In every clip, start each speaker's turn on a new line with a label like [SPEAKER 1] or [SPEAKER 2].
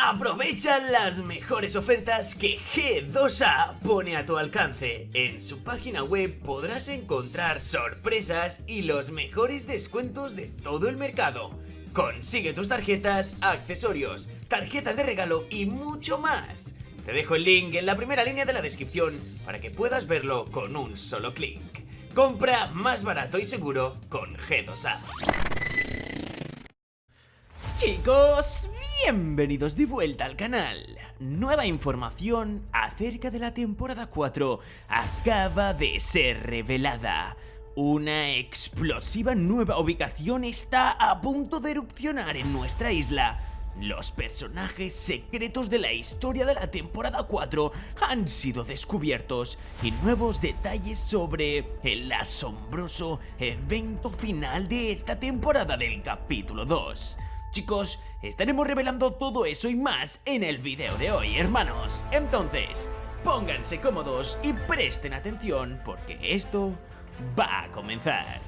[SPEAKER 1] Aprovecha las mejores ofertas que G2A pone a tu alcance. En su página web podrás encontrar sorpresas y los mejores descuentos de todo el mercado. Consigue tus tarjetas, accesorios, tarjetas de regalo y mucho más. Te dejo el link en la primera línea de la descripción para que puedas verlo con un solo clic. Compra más barato y seguro con G2A. Chicos, bienvenidos de vuelta al canal. Nueva información acerca de la temporada 4 acaba de ser revelada. Una explosiva nueva ubicación está a punto de erupcionar en nuestra isla. Los personajes secretos de la historia de la temporada 4 han sido descubiertos y nuevos detalles sobre el asombroso evento final de esta temporada del capítulo 2. Chicos, estaremos revelando todo eso y más en el video de hoy, hermanos. Entonces, pónganse cómodos y presten atención porque esto va a comenzar.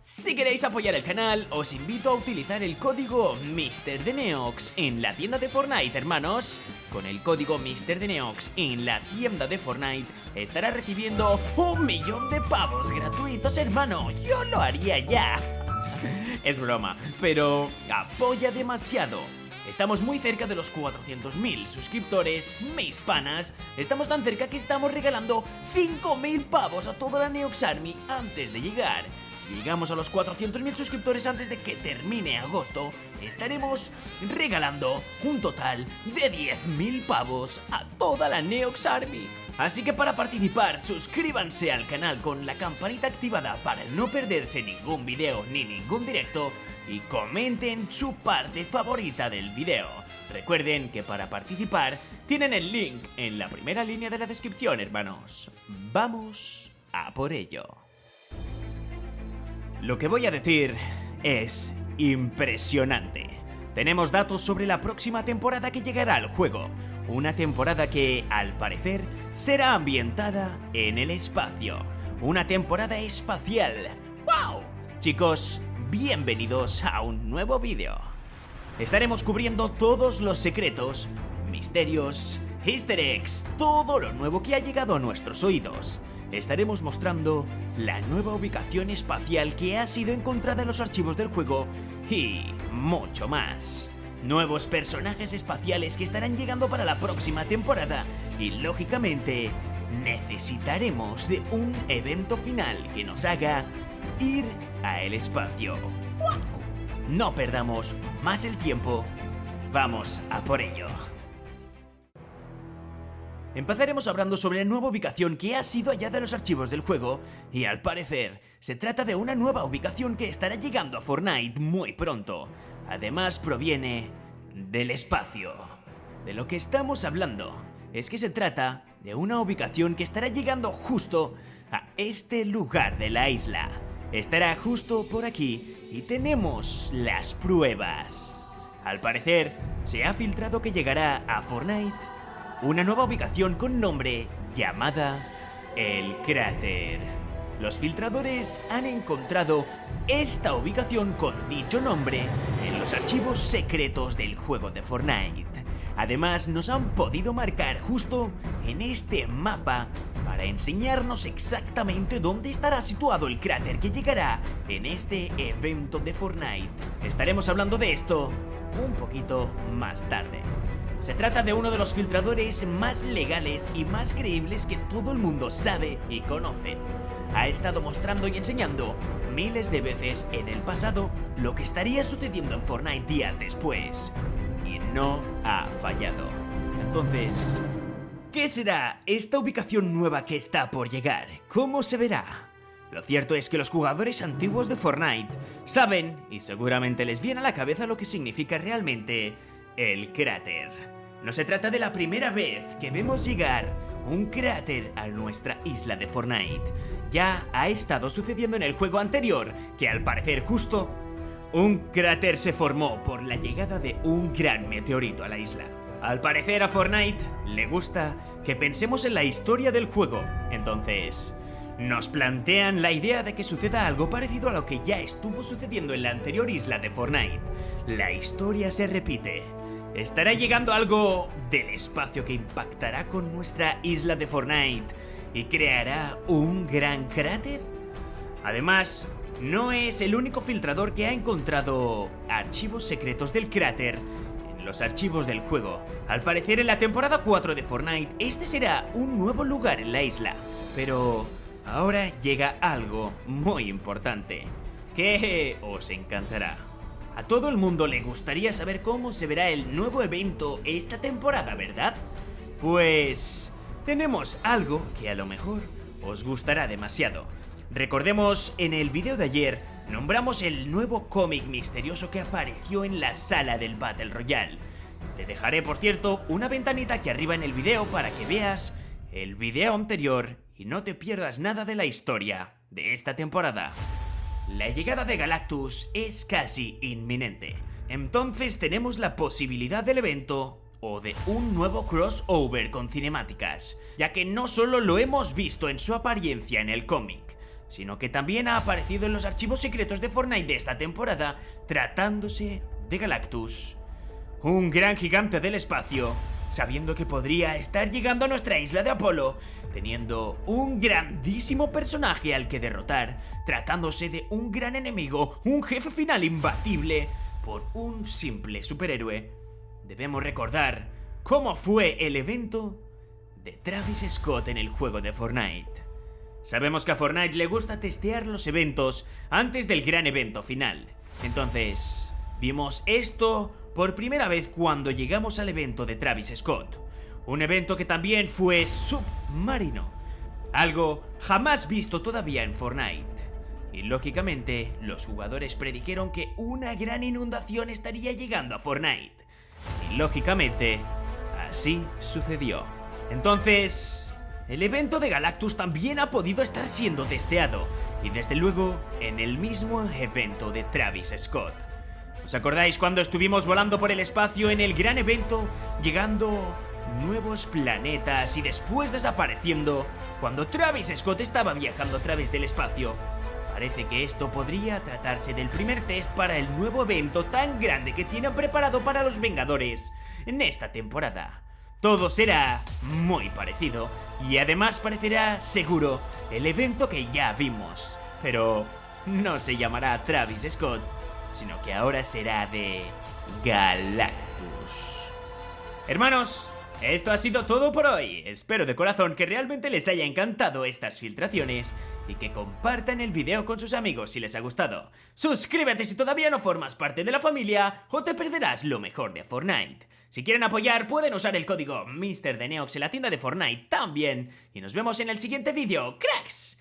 [SPEAKER 1] Si queréis apoyar el canal, os invito a utilizar el código MrDeneox en la tienda de Fortnite, hermanos. Con el código MrDeneox en la tienda de Fortnite, estará recibiendo un millón de pavos gratuitos, hermano. Yo lo haría ya. es broma, pero apoya demasiado. Estamos muy cerca de los 400.000 suscriptores, mis panas. Estamos tan cerca que estamos regalando 5.000 pavos a toda la Neox Army antes de llegar. Si llegamos a los 400.000 suscriptores antes de que termine agosto, estaremos regalando un total de 10.000 pavos a toda la Neox Army. Así que para participar, suscríbanse al canal con la campanita activada para no perderse ningún video ni ningún directo y comenten su parte favorita del video. Recuerden que para participar tienen el link en la primera línea de la descripción, hermanos. Vamos a por ello. Lo que voy a decir es impresionante. Tenemos datos sobre la próxima temporada que llegará al juego, una temporada que, al parecer, será ambientada en el espacio. Una temporada espacial. ¡Wow! Chicos, bienvenidos a un nuevo vídeo. Estaremos cubriendo todos los secretos, misterios, easter eggs, todo lo nuevo que ha llegado a nuestros oídos. Estaremos mostrando la nueva ubicación espacial que ha sido encontrada en los archivos del juego y mucho más nuevos personajes espaciales que estarán llegando para la próxima temporada y lógicamente necesitaremos de un evento final que nos haga ir a el espacio. No perdamos más el tiempo, vamos a por ello. Empezaremos hablando sobre la nueva ubicación que ha sido hallada en los archivos del juego y al parecer se trata de una nueva ubicación que estará llegando a Fortnite muy pronto. Además proviene del espacio. De lo que estamos hablando es que se trata de una ubicación que estará llegando justo a este lugar de la isla. Estará justo por aquí y tenemos las pruebas. Al parecer, se ha filtrado que llegará a Fortnite una nueva ubicación con nombre llamada El Cráter. Los filtradores han encontrado esta ubicación con dicho nombre en los archivos secretos del juego de Fortnite. Además nos han podido marcar justo en este mapa para enseñarnos exactamente dónde estará situado el cráter que llegará en este evento de Fortnite. Estaremos hablando de esto un poquito más tarde. Se trata de uno de los filtradores más legales y más creíbles que todo el mundo sabe y conoce ha estado mostrando y enseñando miles de veces en el pasado lo que estaría sucediendo en Fortnite días después. Y no ha fallado. Entonces, ¿qué será esta ubicación nueva que está por llegar? ¿Cómo se verá? Lo cierto es que los jugadores antiguos de Fortnite saben, y seguramente les viene a la cabeza lo que significa realmente, el cráter. No se trata de la primera vez que vemos llegar un cráter a nuestra isla de Fortnite. Ya ha estado sucediendo en el juego anterior, que al parecer justo, un cráter se formó por la llegada de un gran meteorito a la isla. Al parecer a Fortnite le gusta que pensemos en la historia del juego, entonces nos plantean la idea de que suceda algo parecido a lo que ya estuvo sucediendo en la anterior isla de Fortnite. La historia se repite estará llegando algo del espacio que impactará con nuestra isla de Fortnite y creará un gran cráter. Además, no es el único filtrador que ha encontrado archivos secretos del cráter en los archivos del juego. Al parecer en la temporada 4 de Fortnite este será un nuevo lugar en la isla. Pero ahora llega algo muy importante que os encantará. A todo el mundo le gustaría saber cómo se verá el nuevo evento esta temporada, ¿verdad? Pues tenemos algo que a lo mejor os gustará demasiado. Recordemos, en el video de ayer nombramos el nuevo cómic misterioso que apareció en la sala del Battle Royale. Te dejaré, por cierto, una ventanita aquí arriba en el video para que veas el video anterior y no te pierdas nada de la historia de esta temporada. La llegada de Galactus es casi inminente. Entonces tenemos la posibilidad del evento o de un nuevo crossover con cinemáticas, ya que no solo lo hemos visto en su apariencia en el cómic, sino que también ha aparecido en los archivos secretos de Fortnite de esta temporada, tratándose de Galactus. Un gran gigante del espacio, sabiendo que podría estar llegando a nuestra isla de Apolo, teniendo un grandísimo personaje al que derrotar, tratándose de un gran enemigo, un jefe final imbatible, por un simple superhéroe. Debemos recordar cómo fue el evento de Travis Scott en el juego de Fortnite. Sabemos que a Fortnite le gusta testear los eventos antes del gran evento final. Entonces, vimos esto por primera vez cuando llegamos al evento de Travis Scott. Un evento que también fue submarino. Algo jamás visto todavía en Fortnite. Y lógicamente, los jugadores predijeron que una gran inundación estaría llegando a Fortnite. Y lógicamente, así sucedió. Entonces, el evento de Galactus también ha podido estar siendo testeado, y desde luego en el mismo evento de Travis Scott. ¿Os acordáis cuando estuvimos volando por el espacio en el gran evento, llegando nuevos planetas y después desapareciendo cuando Travis Scott estaba viajando a través del espacio? Parece que esto podría tratarse del primer test para el nuevo evento tan grande que tienen preparado para los Vengadores en esta temporada. Todo será muy parecido y además parecerá seguro el evento que ya vimos. Pero no se llamará Travis Scott, sino que ahora será de Galactus. Hermanos, esto ha sido todo por hoy. Espero de corazón que realmente les haya encantado estas filtraciones y que compartan el video con sus amigos si les ha gustado. Suscríbete si todavía no formas parte de la familia o te perderás lo mejor de Fortnite. Si quieren apoyar, pueden usar el código MrDeneox en la tienda de Fortnite también. Y nos vemos en el siguiente vídeo, cracks.